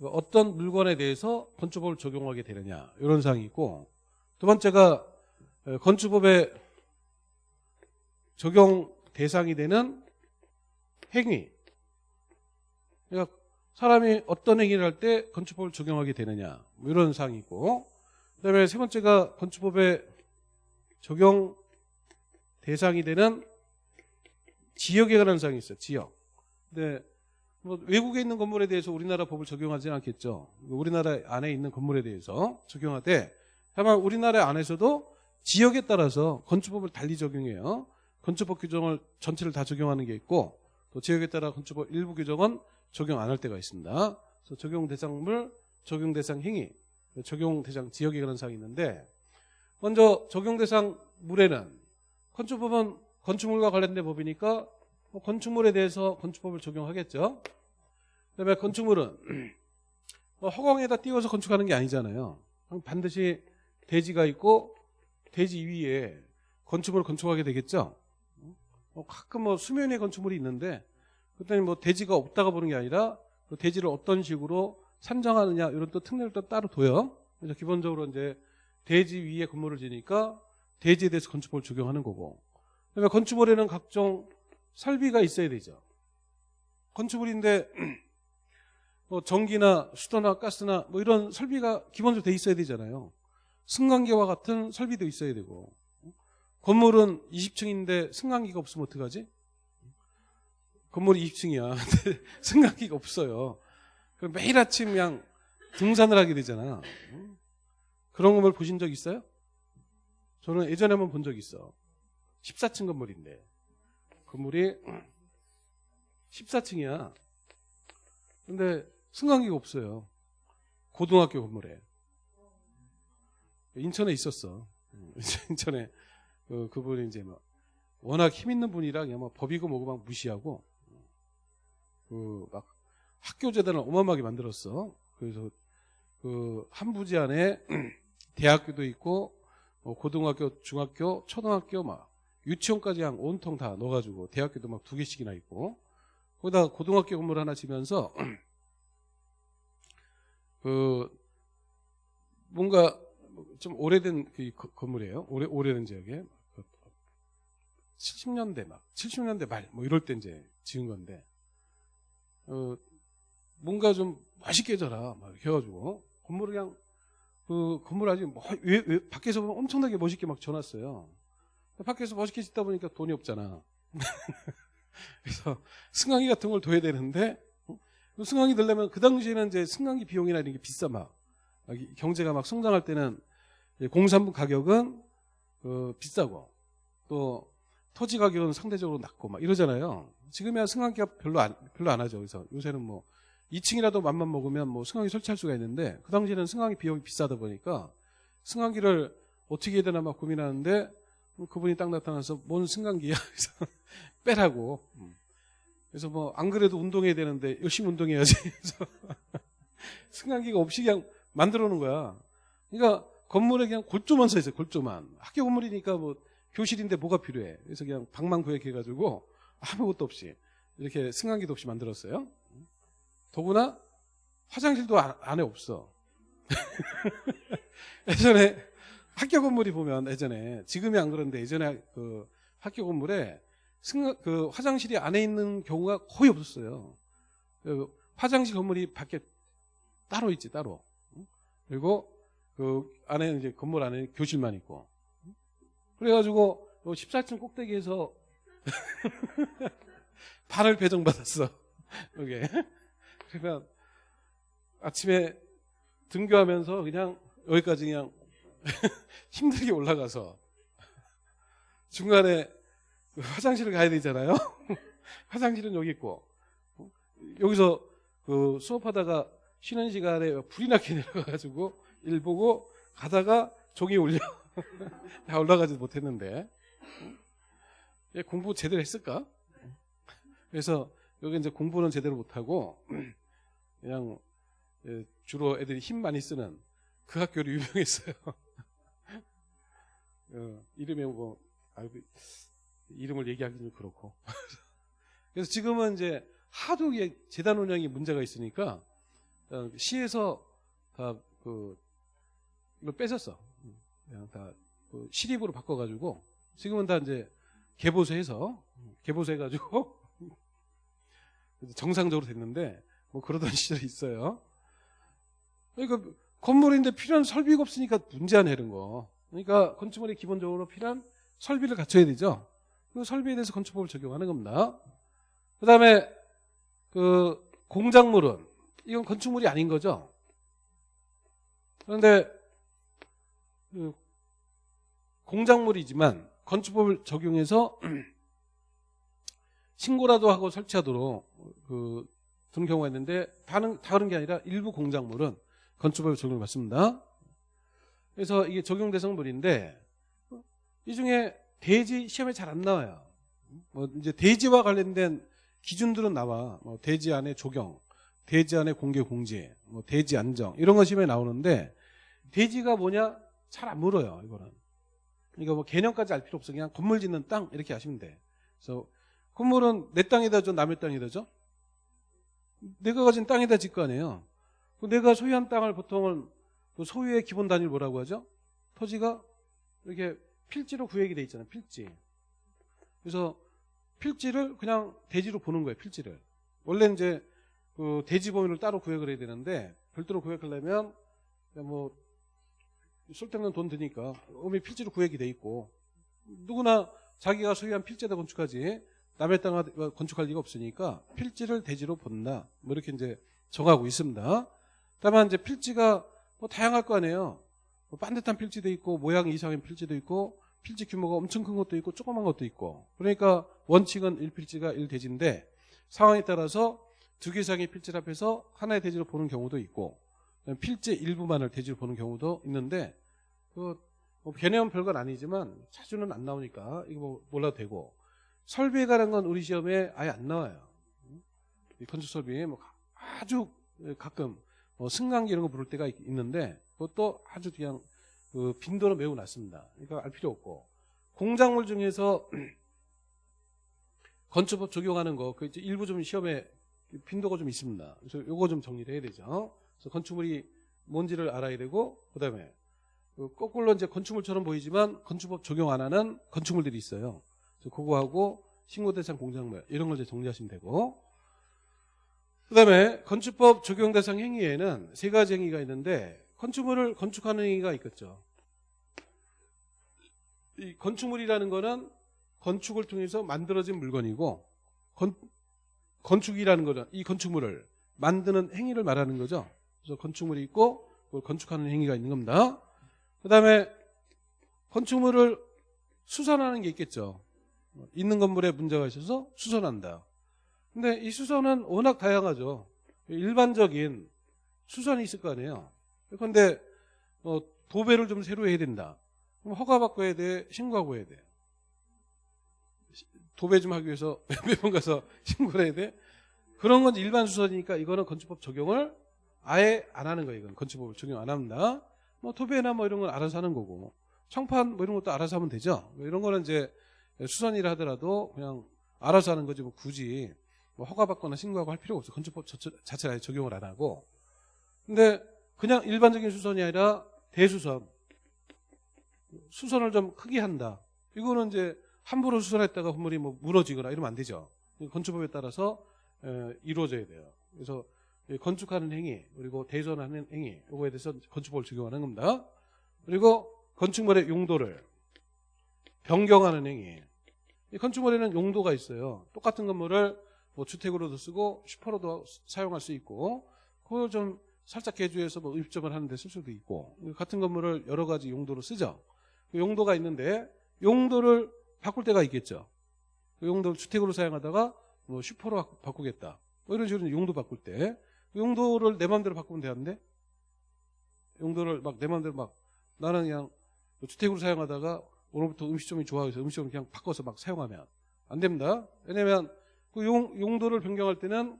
어떤 물건에 대해서 건축법을 적용하게 되느냐 이런 사항이 있고 두 번째가 건축법에 적용 대상이 되는 행위 그러니까 사람이 어떤 행위를 할 때 건축법을 적용하게 되느냐 뭐 이런 사항이 있고 그다음에 세 번째가 건축법에 적용 대상이 되는 지역에 관한 사항이 있어요. 지역. 근데 뭐 외국에 있는 건물에 대해서 우리나라 법을 적용하지는 않겠죠. 우리나라 안에 있는 건물에 대해서 적용하되 다만 우리나라 안에서도 지역에 따라서 건축법을 달리 적용해요. 건축법 규정을 전체를 다 적용하는 게 있고 또 지역에 따라 건축법 일부 규정은 적용 안 할 때가 있습니다. 그래서 적용 대상물, 적용 대상 행위, 적용 대상 지역에 관한 사항이 있는데 먼저 적용 대상 물에는 건축법은 건축물과 관련된 법이니까 뭐 건축물에 대해서 건축법을 적용하겠죠. 그다음에 건축물은 뭐 허공에다 띄워서 건축하는 게 아니잖아요. 반드시 대지가 있고 대지 위에 건축물을 건축하게 되겠죠. 뭐 가끔 뭐 수면에 건축물이 있는데 그때는 뭐 대지가 없다가 보는 게 아니라 그 대지를 어떤 식으로 산정하느냐 이런 또 특례를 또 따로 둬요. 그래서 기본적으로 이제 대지 위에 건물을 지니까 대지에 대해서 건축법을 적용하는 거고. 그러니까 건축물에는 각종 설비가 있어야 되죠. 건축물인데 뭐 전기나 수도나 가스나 뭐 이런 설비가 기본적으로 돼 있어야 되잖아요. 승강기와 같은 설비도 있어야 되고 건물은 20층인데 승강기가 없으면 어떡하지? 건물이 20층이야. 근데 승강기가 없어요. 그럼 매일 아침 그냥 등산을 하게 되잖아. 그런 건물 보신 적 있어요? 저는 예전에 한번 본 적 있어. 14층 건물인데 건물이 14층이야. 근데 승강기가 없어요. 고등학교 건물에. 인천에 있었어. 인천에 그, 그분이 이제 막 워낙 힘 있는 분이라 그냥 막 법이고 뭐고 막 무시하고 그 막 학교 재단을 어마어마하게 만들었어. 그래서 그 한 부지 안에 대학교도 있고 뭐 고등학교, 중학교, 초등학교 막 유치원까지 한 온통 다 넣어가지고 대학교도 막 두 개씩이나 있고 거기다 고등학교 건물 하나 지면서 그 뭔가 좀 오래된 그 건물이에요. 오래 오래된 지역에 70년대 막 70년대 말 뭐 이럴 때 이제 지은 건데 어 뭔가 좀 맛있게 져라 막 이렇게 해가지고 건물을 그냥 그 건물 아직 뭐, 왜, 왜, 밖에서 보면 엄청나게 멋있게 막 져놨어요. 밖에서 멋있게 짓다 보니까 돈이 없잖아. 그래서 승강기 같은 걸 둬야 되는데 어? 승강기 들려면 그 당시에는 이제 승강기 비용이나 이런 게 비싸 막 경제가 막 성장할 때는 공산부 가격은 어, 비싸고 또 토지 가격은 상대적으로 낮고 막 이러잖아요. 지금이야 승강기가 별로 안 별로 안 하죠. 그래서 요새는 뭐 2층이라도 맘만 먹으면 뭐 승강기 설치할 수가 있는데 그 당시에는 승강기 비용이 비싸다 보니까 승강기를 어떻게 해야 되나 막 고민하는데 그분이 딱 나타나서 뭔 승강기야 그래서 빼라고 그래서 뭐 안 그래도 운동해야 되는데 열심히 운동해야지 그래서 승강기가 없이 그냥 만들어 놓은 거야. 그러니까 건물에 그냥 골조만 서 있어요. 골조만. 학교 건물이니까 뭐 교실인데 뭐가 필요해. 그래서 그냥 방만 구획해가지고 아무것도 없이 이렇게 승강기도 없이 만들었어요. 더구나 화장실도 안- 안에 없어. 예전에 학교 건물이 보면 예전에 지금이 안 그런데 예전에 그 학교 건물에 승, 그 화장실이 안에 있는 경우가 거의 없었어요. 그 화장실 건물이 밖에 따로 있지 따로. 그리고 그 안에 이제 건물 안에 교실만 있고. 그래가지고 14층 꼭대기에서 발을 배정받았어. 여기. 그러면 아침에 등교하면서 그냥 여기까지 그냥 힘들게 올라가서 중간에 화장실을 가야 되잖아요. 화장실은 여기 있고 여기서 그 수업하다가 쉬는 시간에 불이 나게 내려가가지고 일 보고 가다가 종이 올려 다 올라가지 못했는데 얘 공부 제대로 했을까? 그래서 여기 이제 공부는 제대로 못하고 그냥 예, 주로 애들이 힘 많이 쓰는 그 학교로 유명했어요. 어, 이름이 뭐 아이고, 이름을 얘기하기는 좀 그렇고. 그래서 지금은 이제 하도 재단 운영이 문제가 있으니까 어, 시에서 다그 이걸 뺏었어. 다 그 시립으로 바꿔가지고 지금은 다 이제 개보수해서 개보수해가지고 정상적으로 됐는데 뭐 그러던 시절이 있어요. 그러니까 건물인데 필요한 설비가 없으니까 문제 안 해는 거. 그러니까 건축물이 기본적으로 필요한 설비를 갖춰야 되죠. 그 설비에 대해서 건축법을 적용하는 겁니다. 그 다음에 그 공작물은 이건 건축물이 아닌 거죠. 그런데 그 공작물이지만 건축법을 적용해서 신고라도 하고 설치하도록 그 두는 경우가 있는데 다른 다른 게 아니라 일부 공작물은 건축법에 적용을 받습니다. 그래서 이게 적용 대상물인데 이 중에 대지 시험에 잘 안 나와요. 뭐 이제 대지와 관련된 기준들은 나와. 뭐 대지 안에 조경, 대지 안에 공개 공지, 뭐 대지 안정 이런 거 시험에 나오는데 대지가 뭐냐 잘 안 물어요. 이거는. 그러니까 뭐 개념까지 알 필요 없어. 그냥 건물 짓는 땅 이렇게 아시면 돼. 그래서 건물은 내 땅에다죠, 남의 땅에다죠. 내가 가진 땅에다 짓거 아니에요. 그 내가 소유한 땅을 보통은 그 소유의 기본 단위를 뭐라고 하죠? 토지가 이렇게 필지로 구획이 돼 있잖아요. 필지. 그래서 필지를 그냥 대지로 보는 거예요. 필지를. 원래 이제 그 대지 범위를 따로 구획을 해야 되는데 별도로 구획하려면 뭐 쓸데없는 돈 드니까 이미 필지로 구획이 돼 있고 누구나 자기가 소유한 필지에다 건축하지 남의 땅 건축할 리가 없으니까 필지를 대지로 본다. 뭐 이렇게 이제 정하고 있습니다. 다만 이제 필지가 뭐 다양할 거 아니에요. 뭐 반듯한 필지도 있고 모양 이상의 필지도 있고 필지 규모가 엄청 큰 것도 있고 조그만 것도 있고 그러니까 원칙은 1필지가 1대지인데 상황에 따라서 두 개 이상의 필지를 합해서 하나의 대지로 보는 경우도 있고 필지 일부만을 대지로 보는 경우도 있는데 그뭐 개념은 별건 아니지만 자주는 안 나오니까 이거 뭐 몰라도 되고 설비에 관한 건 우리 시험에 아예 안 나와요. 이 건축 설비에 뭐 아주 가끔 뭐 승강기 이런 거 부를 때가 있- 있는데 그것도 아주 그냥 그 빈도는 매우 낮습니다. 그러니까 알 필요 없고 공작물 중에서 건축법 적용하는 거 그 일부 좀 시험에 빈도가 좀 있습니다. 그래서 요거 좀 정리를 해야 되죠. 그래서 건축물이 뭔지를 알아야 되고 그다음에 그 거꾸로 이제 건축물처럼 보이지만 건축법 적용 안 하는 건축물들이 있어요. 그래서 그거하고 신고 대상 공작물 이런 걸 이제 정리하시면 되고 그다음에 건축법 적용 대상 행위에는 세 가지 행위가 있는데 건축물을 건축하는 행위가 있겠죠. 이 건축물이라는 거는 건축을 통해서 만들어진 물건이고 건, 건축이라는 거는 이 건축물을 만드는 행위를 말하는 거죠. 그래서 건축물이 있고 그걸 건축하는 행위가 있는 겁니다. 그 다음에 건축물을 수선하는 게 있겠죠. 있는 건물에 문제가 있어서 수선한다. 근데 이 수선은 워낙 다양하죠. 일반적인 수선이 있을 거 아니에요. 그런데 어, 도배를 좀 새로 해야 된다. 그럼 허가 받고 해야 돼? 신고하고 해야 돼? 도배 좀 하기 위해서 몇번 가서 신고를 해야 돼? 그런 건 일반 수선이니까 이거는 건축법 적용을 아예 안 하는 거예요. 이건 건축법을 적용 안 합니다. 뭐 토배나 뭐 이런 건 알아서 하는 거고 청판 뭐 이런 것도 알아서 하면 되죠. 뭐 이런 거는 이제 수선이라 하더라도 그냥 알아서 하는 거지 뭐 굳이 뭐 허가받거나 신고하고 할 필요가 없어. 건축법 저- 자체를 아예 적용을 안 하고. 근데 그냥 일반적인 수선이 아니라 대수선. 수선을 좀 크게 한다. 이거는 이제 함부로 수선했다가 건물이 뭐 무너지거나 이러면 안 되죠. 건축법에 따라서 에, 이루어져야 돼요. 그래서 이 건축하는 행위 그리고 대전하는 행위 이거에 대해서 건축법을 적용하는 겁니다. 그리고 건축물의 용도를 변경하는 행위. 이 건축물에는 용도가 있어요. 똑같은 건물을 뭐 주택으로도 쓰고 슈퍼로도 사용할 수 있고 그걸 좀 살짝 개조해서 뭐 입점을 하는데 쓸 수도 있고 같은 건물을 여러 가지 용도로 쓰죠. 그 용도가 있는데 용도를 바꿀 때가 있겠죠. 그 용도를 주택으로 사용하다가 뭐 슈퍼로 바- 바꾸겠다. 뭐 이런 식으로 용도 바꿀 때 용도를 내 마음대로 바꾸면 되는데 용도를 막 내 마음대로 막 나는 그냥 주택으로 사용하다가 오늘부터 음식점이 좋아해서 음식점을 그냥 바꿔서 막 사용하면 안 됩니다. 왜냐면 그 용, 용도를 변경할 때는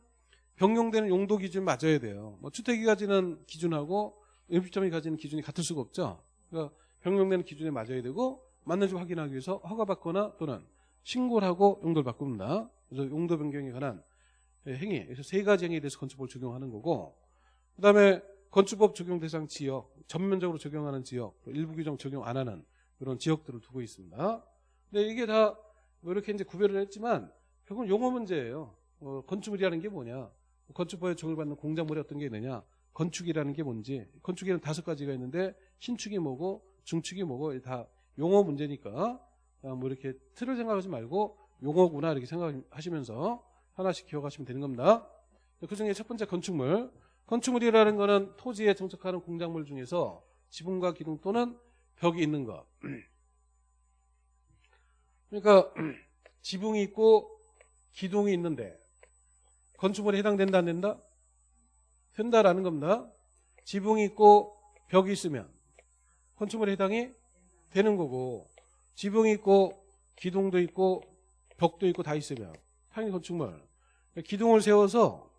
변경되는 용도 기준 맞아야 돼요. 뭐 주택이 가지는 기준하고 음식점이 가지는 기준이 같을 수가 없죠. 그러니까 변경되는 기준에 맞아야 되고 맞는지 확인하기 위해서 허가받거나 또는 신고를 하고 용도를 바꿉니다. 그래서 용도 변경에 관한 행위, 그래서 세 가지 행위에 대해서 건축법을 적용하는 거고, 그 다음에 건축법 적용 대상 지역, 전면적으로 적용하는 지역, 또 일부 규정 적용 안 하는 그런 지역들을 두고 있습니다. 근데 이게 다 뭐 이렇게 이제 구별을 했지만 결국은 용어 문제예요. 어, 건축물이라는 게 뭐냐? 건축법에 적용받는 공작물이 어떤 게 있느냐? 건축이라는 게 뭔지? 건축에는 다섯 가지가 있는데 신축이 뭐고 중축이 뭐고 다 용어 문제니까 아, 뭐 이렇게 틀을 생각하지 말고 용어구나 이렇게 생각하시면서 하나씩 기억하시면 되는 겁니다. 그 중에 첫 번째 건축물. 건축물이라는 거는 토지에 정착하는 공작물 중에서 지붕과 기둥 또는 벽이 있는 것. 그러니까 지붕이 있고 기둥이 있는데 건축물에 해당된다 안 된다? 된다라는 겁니다. 지붕이 있고 벽이 있으면 건축물에 해당이 되는 거고 지붕이 있고 기둥도 있고 벽도 있고 다 있으면 당연히 건축물 기둥을 세워서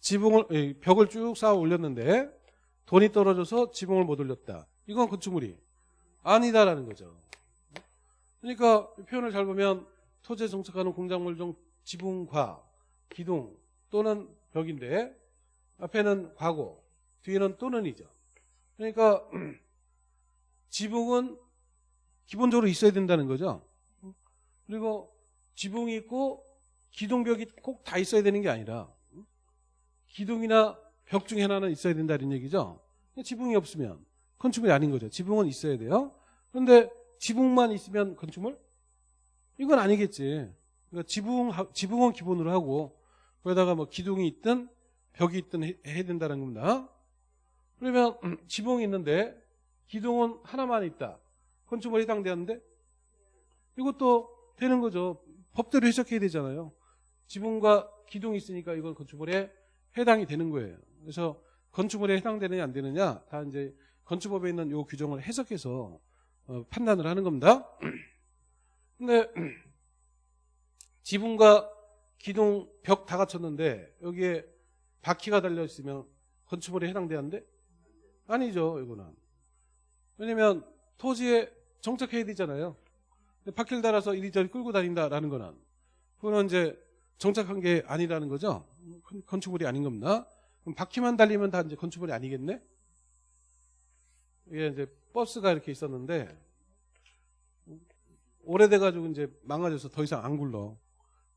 지붕을 에, 벽을 쭉 쌓아 올렸는데 돈이 떨어져서 지붕을 못 올렸다. 이건 건축물이 아니다라는 거죠. 그러니까 이 표현을 잘 보면 토지에 정착하는 공작물 중 지붕과 기둥 또는 벽인데 앞에는 과거, 뒤에는 또는이죠. 그러니까 지붕은 기본적으로 있어야 된다는 거죠. 그리고 지붕이 있고 기둥벽이 꼭 다 있어야 되는 게 아니라 기둥이나 벽 중에 하나는 있어야 된다는 얘기죠. 지붕이 없으면 건축물이 아닌 거죠. 지붕은 있어야 돼요. 그런데 지붕만 있으면 건축물? 이건 아니겠지. 그러니까 지붕, 지붕은 기본으로 하고 거기다가 뭐 기둥이 있든 벽이 있든 해- 해야 된다는 겁니다. 그러면 음, 지붕이 있는데 기둥은 하나만 있다. 건축물에 해당되는데 이것도 되는 거죠. 법대로 해석해야 되잖아요. 지붕과 기둥이 있으니까 이건 건축물에 해당이 되는 거예요. 그래서 건축물에 해당되느냐 안 되느냐 다 이제 건축법에 있는 요 규정을 해석해서 어, 판단을 하는 겁니다. 근데 지붕과 기둥 벽 다 갖췄는데 여기에 바퀴가 달려 있으면 건축물에 해당되는데 아니죠 이거는 왜냐면 토지에 정착해야 되잖아요. 바퀴를 달아서 이리저리 끌고 다닌다라는 거는 그거는 이제 정착한 게 아니라는 거죠. 건- 건축물이 아닌 겁니다. 그럼 바퀴만 달리면 다 이제 건축물이 아니겠네? 이게 이제 버스가 이렇게 있었는데 오래돼가지고 이제 망가져서 더 이상 안 굴러.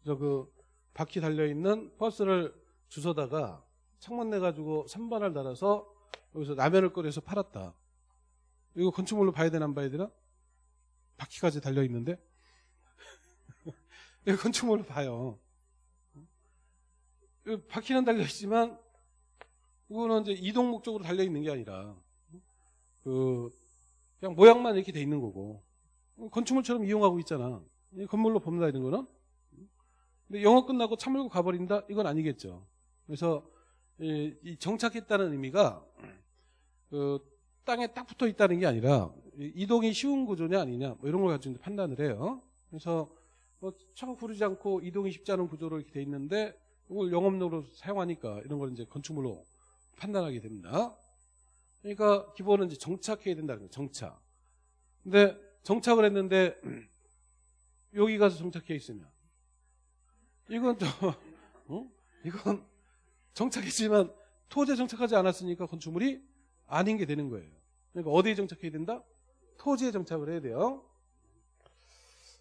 그래서 그 바퀴 달려 있는 버스를 주워다가 창문 내가지고 선반을 달아서 여기서 라면을 끓여서 팔았다. 이거 건축물로 봐야 되나 안 봐야 되나? 바퀴까지 달려 있는데 이거 건축물로 봐요. 이 바퀴는 달려 있지만 이거는 이제 이동 목적으로 달려 있는 게 아니라 그 그냥 모양만 이렇게 돼 있는 거고 건축물처럼 이용하고 있잖아. 이 건물로 봅니다 이런 거는. 근데 영업 끝나고 차 몰고 가버린다 이건 아니겠죠. 그래서 정착했다는 의미가 그 땅에 딱 붙어 있다는 게 아니라 이- 이동이 쉬운 구조냐 아니냐 뭐 이런 걸 가지고 판단을 해요. 그래서 뭐 차가 구르지 않고 이동이 쉽지 않은 구조로 이렇게 돼 있는데 이걸 영업용으로 사용하니까 이런 걸 이제 건축물로 판단하게 됩니다. 그러니까 기본은 이제 정착해야 된다는 거예요. 정착. 근데 정착을 했는데 여기 가서 정착해 있으면 이건 좀 어? 이건 정착했지만 토지에 정착하지 않았으니까 건축물이 아닌 게 되는 거예요. 그러니까 어디에 정착해야 된다? 토지에 정착을 해야 돼요.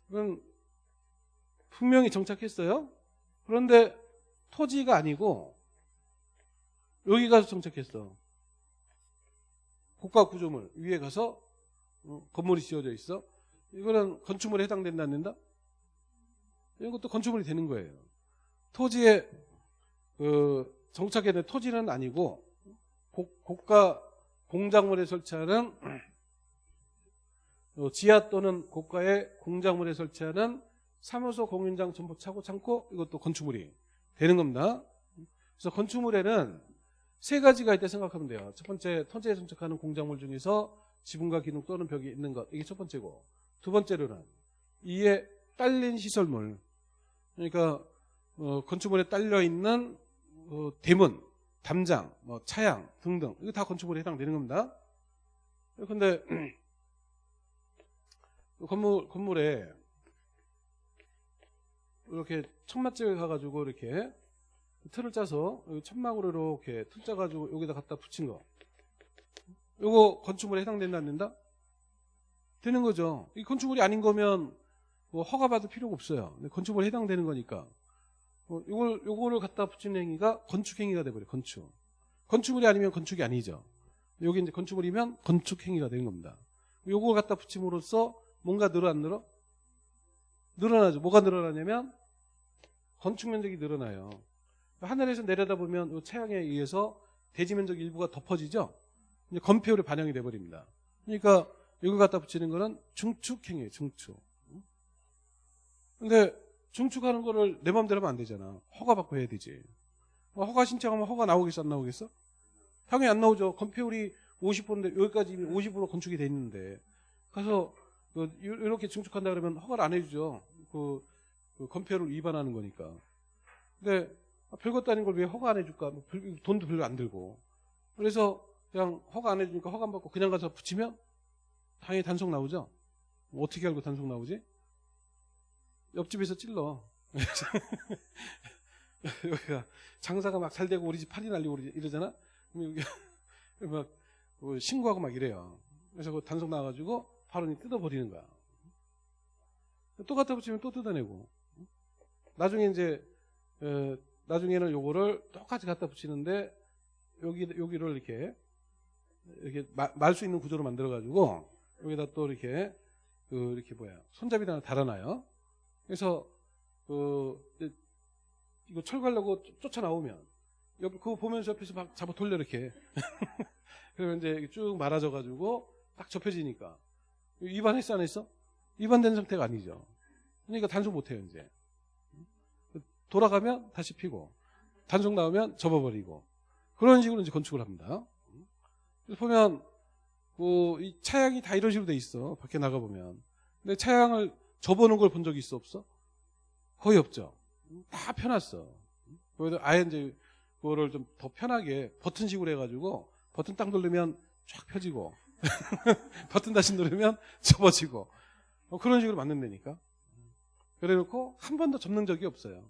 그건 분명히 정착했어요. 그런데 토지가 아니고 여기 가서 정착했어. 고가 구조물 위에 가서 어, 건물이 지어져 있어. 이거는 건축물에 해당된다 안 된다? 이것도 건축물이 되는 거예요. 토지에 그 정착해야 될 토지는 아니고 고, 고가 공작물에 설치하는 어, 지하 또는 고가의 공작물에 설치하는 사무소 공인장 점포 차고 창고 이것도 건축물이 되는 겁니다. 그래서 건축물에는 세 가지가 있다 생각하면 돼요. 첫 번째 토지에 정착하는 공작물 중에서 지붕과 기둥 또는 벽이 있는 것 이게 첫 번째고 두 번째로는 이에 딸린 시설물 그러니까 어, 건축물에 딸려 있는 어, 대문, 담장, 뭐 차양 등등 이거 다 건축물에 해당되는 겁니다. 그런데 건물 건물에 이렇게 천막집에 가가지고 이렇게 틀을 짜서 천막으로 이렇게 틀 짜가지고 여기다 갖다 붙인 거. 요거 건축물에 해당된다 안 된다? 되는 거죠. 이 건축물이 아닌 거면 뭐 허가 받을 필요가 없어요. 근데 건축물에 해당되는 거니까. 어, 요걸 요거를 갖다 붙이는 행위가 건축 행위가 돼 버려. 요 건축. 건축물이 아니면 건축이 아니죠. 여기 이제 건축물이면 건축 행위가 되는 겁니다. 요걸 갖다 붙임으로써 뭔가 늘어 안 늘어? 늘어나죠. 뭐가 늘어나냐면 건축 면적이 늘어나요. 하늘에서 내려다보면 이 차양에 의해서 대지 면적 일부가 덮어지죠. 이제 건폐율이 반영이 돼 버립니다. 그러니까 이걸 갖다 붙이는 거는 중축 행위예요. 중축. 근데 중축하는 거를 내 마음대로 하면 안 되잖아. 허가 받고 해야 되지. 뭐 허가 신청하면 허가 나오겠어 안 나오겠어? 당연히 안 나오죠. 건폐율이 50%인데 여기까지 이미 50% 건축이 돼 있는데 가서 그 이렇게 중축한다 그러면 허가를 안 해주죠. 그, 그 건폐율을 위반하는 거니까. 근데 별것도 아닌 걸 왜 허가 안 해줄까? 뭐 돈도 별로 안 들고. 그래서 그냥 허가 안 해주니까 허가 안 받고 그냥 가서 붙이면 당연히 단속 나오죠. 뭐 어떻게 알고 단속 나오지? 옆집에서 찔러. 여기가 장사가 막 잘 되고 우리 집 팔이 날리고 이러잖아. 그럼 여기 막뭐 신고하고 막 이래요. 그래서 그 단속 나와가지고 바로 뜯어버리는 거야. 또 갖다 붙이면 또 뜯어내고. 나중에 이제 에, 나중에는 요거를 똑같이 갖다 붙이는데 여기 여기를 이렇게 이렇게 말 수 있는 구조로 만들어 가지고 여기다 또 이렇게 그 이렇게 뭐야 손잡이를 하나 달아놔요. 그래서 그 이거 철거하려고 쫓아 나오면 옆 그거 보면서 옆에서 막 잡아 돌려 이렇게 그러면 이제 쭉 말아져 가지고 딱 접혀지니까 위반했어 안 했어? 위반된 상태가 아니죠. 그러니까 단속 못 해요 이제. 돌아가면 다시 피고 단속 나오면 접어버리고 그런 식으로 이제 건축을 합니다. 그래서 보면 그이 차양이 다 이런 식으로 돼 있어 밖에 나가 보면 근데 차양을 접어놓은 걸 본 적이 있어 없어? 거의 없죠. 다 펴놨어. 그래도 아예 이제 그거를 좀 더 편하게 버튼식으로 해가지고 버튼 딱 누르면 쫙 펴지고 버튼 다시 누르면 접어지고 뭐 그런 식으로 만든다니까. 그래놓고 한 번도 접는 적이 없어요.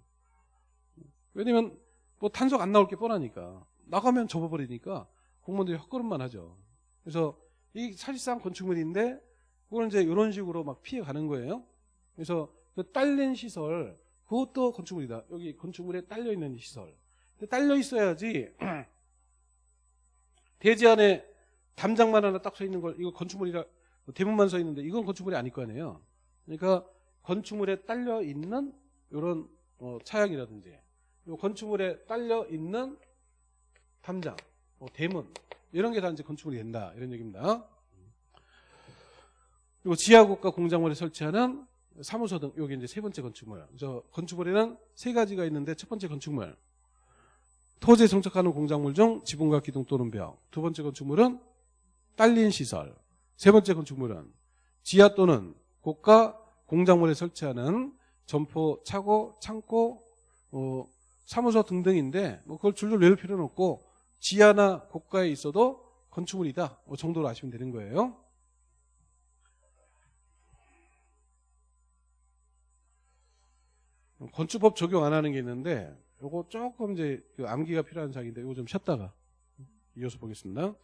왜냐면 뭐 단속 안 나올 게 뻔하니까 나가면 접어버리니까 공무원들이 헛걸음만 하죠. 그래서 이 사실상 건축물인데 그걸 이제 이런 식으로 막 피해 가는 거예요. 그래서 그 딸린 시설 그것도 건축물이다. 여기 건축물에 딸려 있는 시설. 딸려 있어야지 대지 안에 담장만 하나 딱 서 있는 걸 이거 건축물이라 대문만 서 있는데 이건 건축물이 아닐 거 아니에요. 그러니까 건축물에 딸려 있는 이런 어, 차양이라든지 건축물에 딸려 있는 담장, 뭐 대문 이런 게 다 이제 건축물이 된다 이런 얘기입니다. 그리고 지하국가 공작물에 설치하는 사무소 등 여기 이제 세 번째 건축물. 저 건축물에는 세 가지가 있는데 첫 번째 건축물 토지에 정착하는 공작물 중 지붕과 기둥 또는 벽. 두 번째 건축물은 딸린 시설. 세 번째 건축물은 지하 또는 고가 공작물에 설치하는 점포, 차고, 창고, 어, 사무소 등등인데 뭐 그걸 줄줄 외울 필요는 없고 지하나 고가에 있어도 건축물이다. 이 정도로 아시면 되는 거예요. 건축법 적용 안 하는 게 있는데 요거 조금 이제 그 암기가 필요한 사항인데 요거 좀 쉬었다가 이어서 보겠습니다.